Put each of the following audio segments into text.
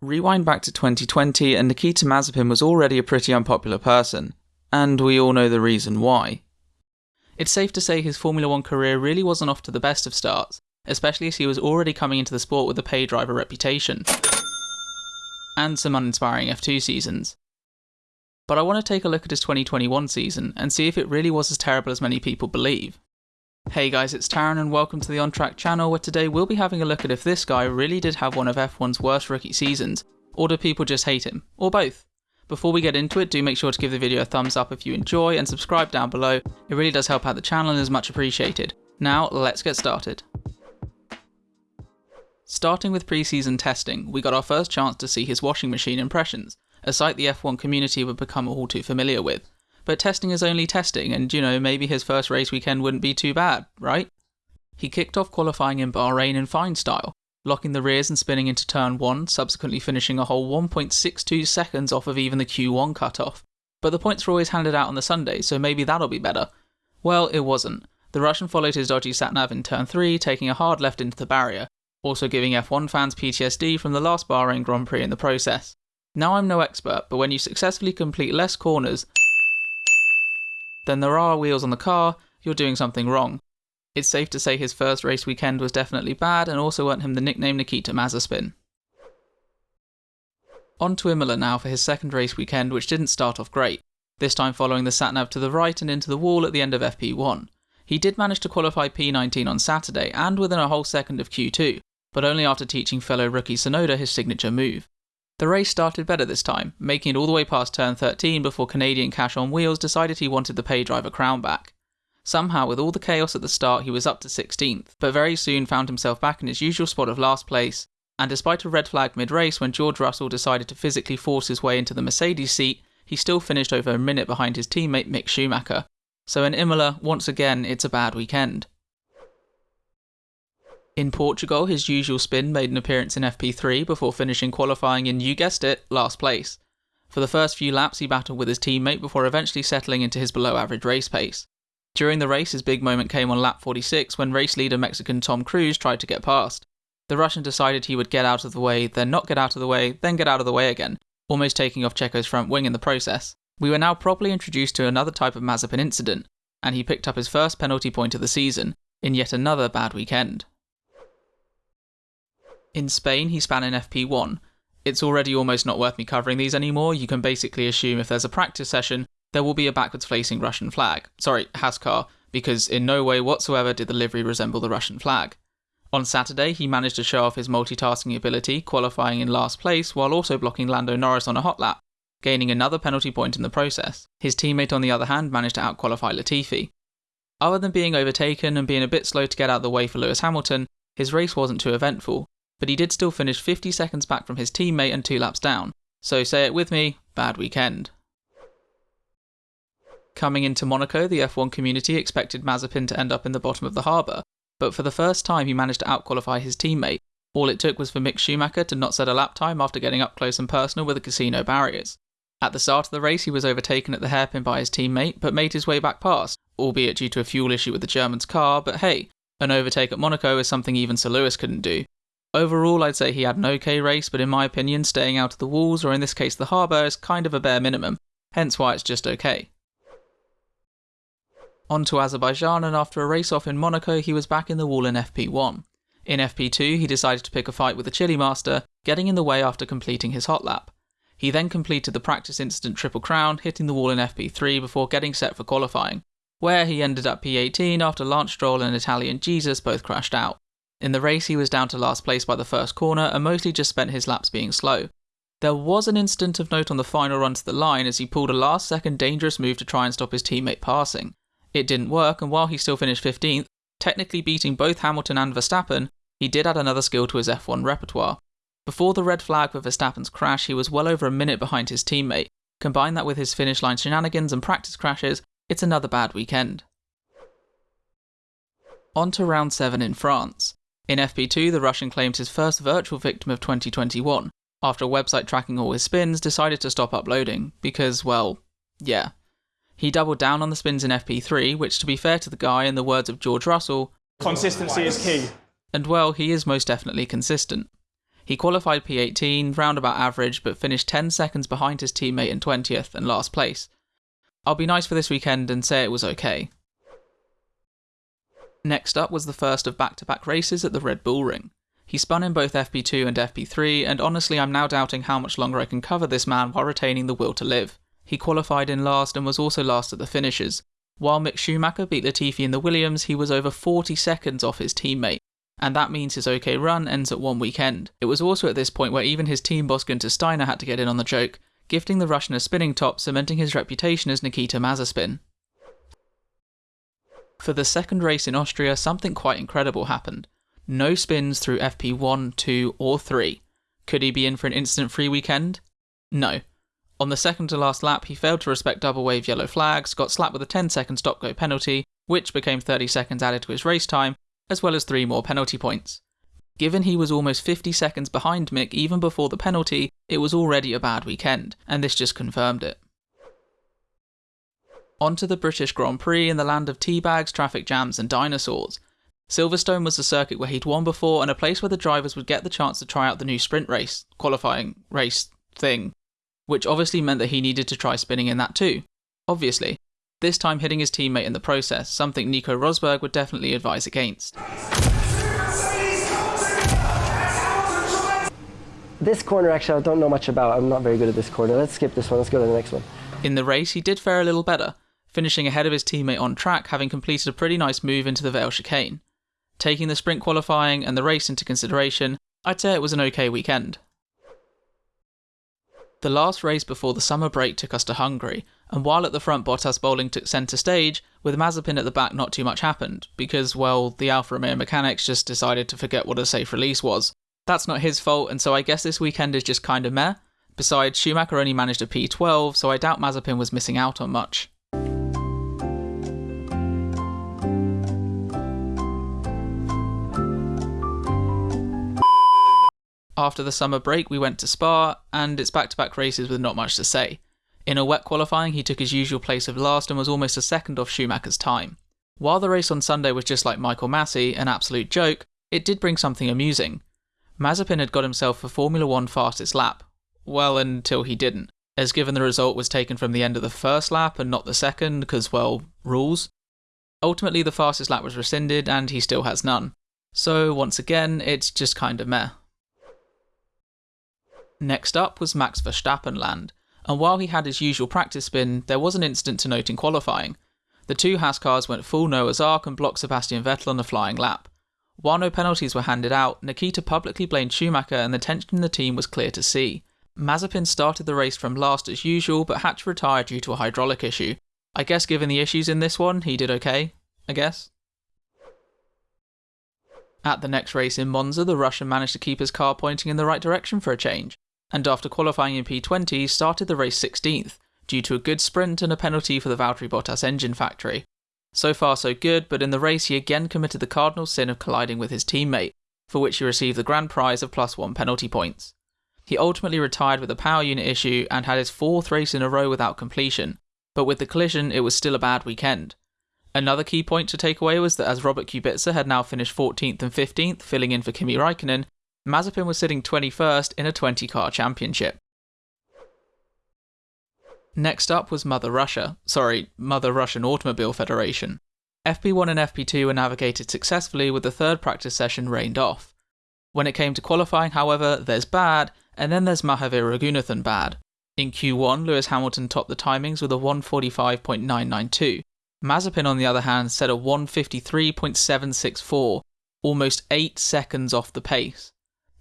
Rewind back to 2020, and Nikita Mazepin was already a pretty unpopular person, and we all know the reason why. It's safe to say his Formula One career really wasn't off to the best of starts, especially as he was already coming into the sport with a pay driver reputation, and some uninspiring F2 seasons. But I want to take a look at his 2021 season and see if it really was as terrible as many people believe. Hey guys, it's Taran and welcome to the On Track channel where today we'll be having a look at if this guy really did have one of F1's worst rookie seasons, or do people just hate him, or both. Before we get into it, do make sure to give the video a thumbs up if you enjoy and subscribe down below, it really does help out the channel and is much appreciated. Now, let's get started. Starting with pre-season testing, we got our first chance to see his washing machine impressions, a sight the F1 community would become all too familiar with. But testing is only testing, and you know, maybe his first race weekend wouldn't be too bad, right? He kicked off qualifying in Bahrain in fine style, locking the rears and spinning into turn 1, subsequently finishing a whole 1.62 seconds off of even the Q1 cutoff. But the points were always handed out on the Sunday, so maybe that'll be better. Well, it wasn't. The Russian followed his dodgy satnav in turn 3, taking a hard left into the barrier, also giving F1 fans PTSD from the last Bahrain Grand Prix in the process. Now I'm no expert, but when you successfully complete less corners than there are wheels on the car, you're doing something wrong. It's safe to say his first race weekend was definitely bad and also earned him the nickname Nikita Mazespin. On to Imola now for his second race weekend, which didn't start off great, this time following the satnav to the right and into the wall at the end of FP1. He did manage to qualify P19 on Saturday and within a whole second of Q2, but only after teaching fellow rookie Tsunoda his signature move. The race started better this time, making it all the way past turn 13 before Canadian Cash on Wheels decided he wanted the pay driver crown back. Somehow, with all the chaos at the start, he was up to 16th, but very soon found himself back in his usual spot of last place, and despite a red flag mid race when George Russell decided to physically force his way into the Mercedes seat, he still finished over a minute behind his teammate Mick Schumacher. So in Imola, once again, it's a bad weekend. In Portugal, his usual spin made an appearance in FP3 before finishing qualifying in, you guessed it, last place. For the first few laps, he battled with his teammate before eventually settling into his below average race pace. During the race, his big moment came on lap 46 when race leader Mexican Tom Cruz tried to get past. The Russian decided he would get out of the way, then not get out of the way, then get out of the way again, almost taking off Checo's front wing in the process. We were now properly introduced to another type of Mazepin incident, and he picked up his first penalty point of the season, in yet another bad weekend. In Spain, he span in FP1. It's already almost not worth me covering these anymore. You can basically assume if there's a practice session, there will be a backwards facing Russian flag. Sorry, Haas car, because in no way whatsoever did the livery resemble the Russian flag. On Saturday, he managed to show off his multitasking ability, qualifying in last place while also blocking Lando Norris on a hot lap, gaining another penalty point in the process. His teammate, on the other hand, managed to outqualify Latifi. Other than being overtaken and being a bit slow to get out of the way for Lewis Hamilton, his race wasn't too eventful, but he did still finish 50 seconds back from his teammate and two laps down. So say it with me, bad weekend. Coming into Monaco, the F1 community expected Mazepin to end up in the bottom of the harbour, but for the first time he managed to outqualify his teammate. All it took was for Mick Schumacher to not set a lap time after getting up close and personal with the casino barriers. At the start of the race, he was overtaken at the hairpin by his teammate, but made his way back past, albeit due to a fuel issue with the German's car, but hey, an overtake at Monaco is something even Sir Lewis couldn't do. Overall, I'd say he had an okay race, but in my opinion, staying out of the walls, or in this case the harbour, is kind of a bare minimum, hence why it's just okay. On to Azerbaijan, and after a race off in Monaco, he was back in the wall in FP1. In FP2, he decided to pick a fight with the Chile Master, getting in the way after completing his hot lap. He then completed the practice incident Triple Crown, hitting the wall in FP3 before getting set for qualifying, where he ended up P18 after Lance Stroll and Italian Jesus both crashed out. In the race, he was down to last place by the first corner and mostly just spent his laps being slow. There was an incident of note on the final run to the line as he pulled a last second dangerous move to try and stop his teammate passing. It didn't work, and while he still finished 15th, technically beating both Hamilton and Verstappen, he did add another skill to his F1 repertoire. Before the red flag with Verstappen's crash, he was well over a minute behind his teammate. Combine that with his finish line shenanigans and practice crashes, it's another bad weekend. On to round 7 in France. In FP2, the Russian claimed his first virtual victim of 2021, after a website tracking all his spins decided to stop uploading, because, well, yeah. He doubled down on the spins in FP3, which, to be fair to the guy, in the words of George Russell, consistency is key. And well, he is most definitely consistent. He qualified P18, roundabout average, but finished 10 seconds behind his teammate in 20th and last place. I'll be nice for this weekend and say it was okay. Next up was the first of back to back races at the Red Bull Ring. He spun in both FP2 and FP3, and honestly, I'm now doubting how much longer I can cover this man while retaining the will to live. He qualified in last and was also last at the finishes. While Mick Schumacher beat Latifi in the Williams, he was over 40 seconds off his teammate, and that means his OK run ends at one weekend. It was also at this point where even his team boss Guenther Steiner had to get in on the joke, gifting the Russian a spinning top, cementing his reputation as Nikita Mazespin. For the second race in Austria, something quite incredible happened. No spins through FP1, 2, or 3. Could he be in for an instant free weekend? No. On the second to last lap, he failed to respect double wave yellow flags, got slapped with a 10 second stop go penalty, which became 30 seconds added to his race time, as well as three more penalty points. Given he was almost 50 seconds behind Mick even before the penalty, it was already a bad weekend, and this just confirmed it. On to the British Grand Prix in the land of teabags, traffic jams, and dinosaurs. Silverstone was the circuit where he'd won before and a place where the drivers would get the chance to try out the new sprint race, qualifying race thing, which obviously meant that he needed to try spinning in that too. Obviously. This time hitting his teammate in the process, something Nico Rosberg would definitely advise against. This corner, actually, I don't know much about. I'm not very good at this corner. Let's skip this one. Let's go to the next one. In the race, he did fare a little better, finishing ahead of his teammate on track, having completed a pretty nice move into the Vale chicane. Taking the sprint qualifying and the race into consideration, I'd say it was an okay weekend. The last race before the summer break took us to Hungary, and while at the front Bottas bowling took centre stage, with Mazepin at the back not too much happened, because, well, the Alfa Romeo mechanics just decided to forget what a safe release was. That's not his fault, and so I guess this weekend is just kinda meh. Besides, Schumacher only managed a P12, so I doubt Mazepin was missing out on much. After the summer break, we went to Spa, and it's back to back races with not much to say. In a wet qualifying, he took his usual place of last and was almost a second off Schumacher's time. While the race on Sunday was just like Michael Masi, an absolute joke, it did bring something amusing. Mazepin had got himself a Formula 1 fastest lap. Well, until he didn't, as given the result was taken from the end of the first lap and not the second, because, well, rules. Ultimately, the fastest lap was rescinded, and he still has none. So, once again, it's just kinda meh. Next up was Max Verstappen land, and while he had his usual practice spin, there was an incident to note in qualifying. The two Haas cars went full Noah's Ark and blocked Sebastian Vettel on a flying lap. While no penalties were handed out, Nikita publicly blamed Schumacher and the tension in the team was clear to see. Mazepin started the race from last as usual, but had to retire due to a hydraulic issue. I guess given the issues in this one, he did okay, I guess. At the next race in Monza, the Russian managed to keep his car pointing in the right direction for a change and after qualifying in P20, started the race 16th, due to a good sprint and a penalty for the Valtteri Bottas engine factory. So far so good, but in the race he again committed the cardinal sin of colliding with his teammate, for which he received the grand prize of plus one penalty points. He ultimately retired with a power unit issue and had his fourth race in a row without completion, but with the collision it was still a bad weekend. Another key point to take away was that as Robert Kubica had now finished 14th and 15th, filling in for Kimi Raikkonen, Mazepin was sitting 21st in a 20 car championship. Next up was Mother Russia, sorry, Mother Russian Automobile Federation. FP1 and FP2 were navigated successfully with the third practice session rained off. When it came to qualifying, however, there's bad, and then there's Mahavir Raghunathan bad. In Q1, Lewis Hamilton topped the timings with a 145.992. Mazepin, on the other hand, set a 153.764, almost 8 seconds off the pace.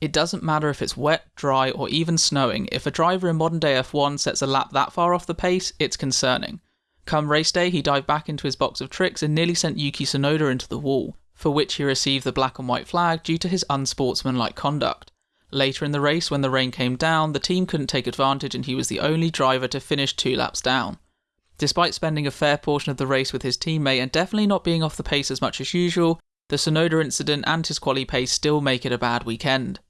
It doesn't matter if it's wet, dry, or even snowing, if a driver in modern day F1 sets a lap that far off the pace, it's concerning. Come race day, he dived back into his box of tricks and nearly sent Yuki Tsunoda into the wall, for which he received the black and white flag due to his unsportsmanlike conduct. Later in the race, when the rain came down, the team couldn't take advantage and he was the only driver to finish two laps down. Despite spending a fair portion of the race with his teammate and definitely not being off the pace as much as usual, the Tsunoda incident and his quali pace still make it a bad weekend.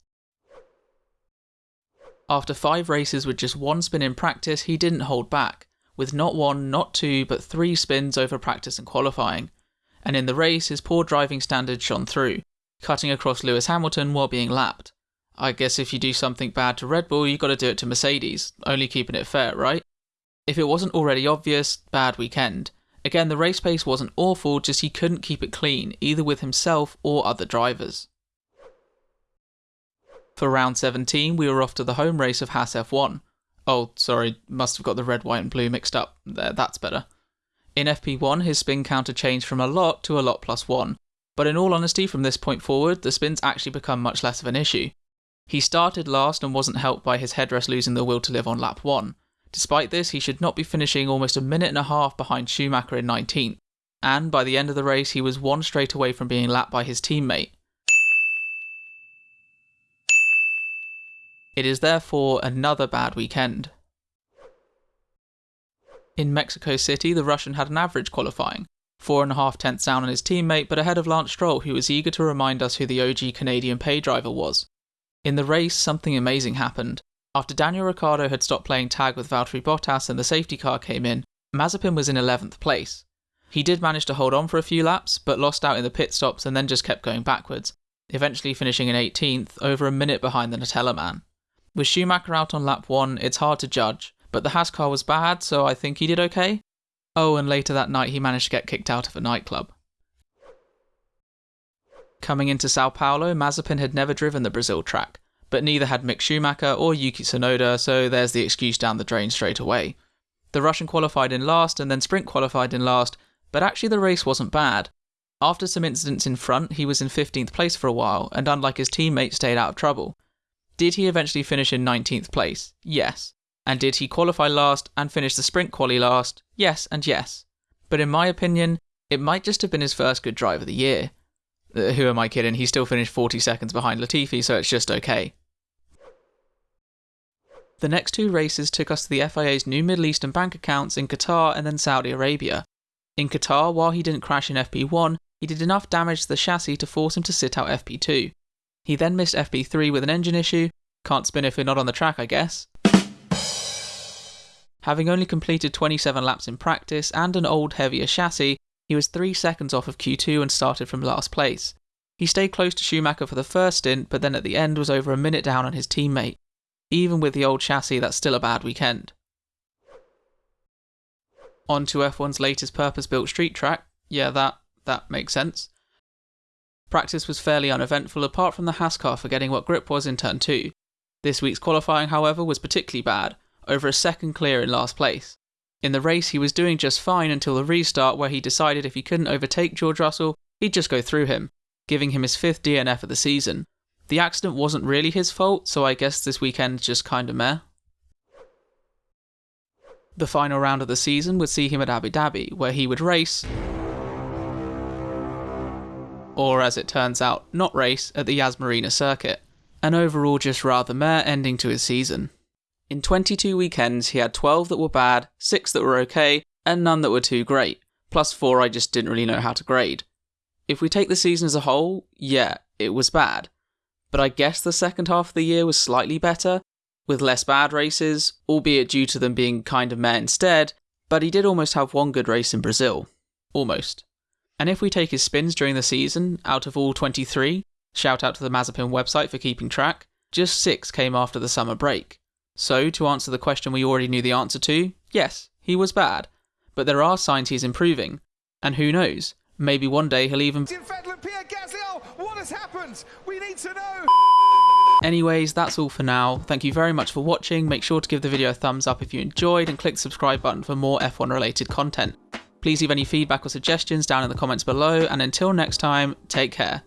After five races with just one spin in practice, he didn't hold back, with not one, not two, but three spins over practice and qualifying. And in the race, his poor driving standards shone through, cutting across Lewis Hamilton while being lapped. I guess if you do something bad to Red Bull, you gotta do it to Mercedes, only keeping it fair, right? If it wasn't already obvious, bad weekend. Again, the race pace wasn't awful, just he couldn't keep it clean, either with himself or other drivers. For round 17, we were off to the home race of Haas F1. Oh, sorry, must have got the red, white, and blue mixed up. There, that's better. In FP1, his spin counter changed from a lot to a lot plus one, but in all honesty, from this point forward, the spins actually become much less of an issue. He started last and wasn't helped by his headrest losing the will to live on lap 1. Despite this, he should not be finishing almost a minute and a half behind Schumacher in 19th, and by the end of the race, he was one straight away from being lapped by his teammate. It is therefore another bad weekend. In Mexico City, the Russian had an average qualifying, four and a half tenths down on his teammate, but ahead of Lance Stroll, who was eager to remind us who the OG Canadian pay driver was. In the race, something amazing happened. After Daniel Ricciardo had stopped playing tag with Valtteri Bottas and the safety car came in, Mazepin was in 11th place. He did manage to hold on for a few laps, but lost out in the pit stops and then just kept going backwards, eventually finishing in 18th, over a minute behind the Nutella man. With Schumacher out on lap 1, it's hard to judge, but the Haas car was bad, so I think he did okay. Oh, and later that night he managed to get kicked out of a nightclub. Coming into Sao Paulo, Mazepin had never driven the Brazil track, but neither had Mick Schumacher or Yuki Tsunoda, so there's the excuse down the drain straight away. The Russian qualified in last and then sprint qualified in last, but actually the race wasn't bad. After some incidents in front, he was in 15th place for a while, and unlike his teammate, stayed out of trouble. Did he eventually finish in 19th place? Yes. And did he qualify last and finish the sprint quali last? Yes and yes. But in my opinion, it might just have been his first good drive of the year. Uh, who am I kidding? He still finished 40 seconds behind Latifi, so it's just okay. The next two races took us to the FIA's new Middle Eastern bank accounts in Qatar and then Saudi Arabia. In Qatar, while he didn't crash in FP1, he did enough damage to the chassis to force him to sit out FP2. He then missed FP3 with an engine issue. Can't spin if you're not on the track, I guess. Having only completed 27 laps in practice and an old, heavier chassis, he was 3 seconds off of Q2 and started from last place. He stayed close to Schumacher for the first stint, but then at the end was over a minute down on his teammate. Even with the old chassis, that's still a bad weekend. On to F1's latest purpose-built street track. Yeah, that that makes sense. Practice was fairly uneventful apart from the Haas car forgetting what grip was in turn 2. This week's qualifying, however, was particularly bad, over a second clear in last place. In the race, he was doing just fine until the restart, where he decided if he couldn't overtake George Russell, he'd just go through him, giving him his fifth DNF of the season. The accident wasn't really his fault, so I guess this weekend's just kinda meh. The final round of the season would see him at Abu Dhabi, where he would race, or as it turns out, not race, at the Yas Marina circuit. An overall just rather meh ending to his season. In 22 weekends, he had 12 that were bad, 6 that were okay, and none that were too great, plus 4 I just didn't really know how to grade. If we take the season as a whole, yeah, it was bad. But I guess the second half of the year was slightly better, with less bad races, albeit due to them being kind of meh instead, but he did almost have one good race in Brazil. Almost. And if we take his spins during the season, out of all 23, shout out to the Mazepin website for keeping track, just 6 came after the summer break. So, to answer the question we already knew the answer to, yes, he was bad. But there are signs he's improving. And who knows, maybe one day he'll even. Oh, what has happened? We need to know! Anyways, that's all for now. Thank you very much for watching. Make sure to give the video a thumbs up if you enjoyed and click the subscribe button for more F1 related content. Please leave any feedback or suggestions down in the comments below, and until next time, take care.